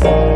Bye.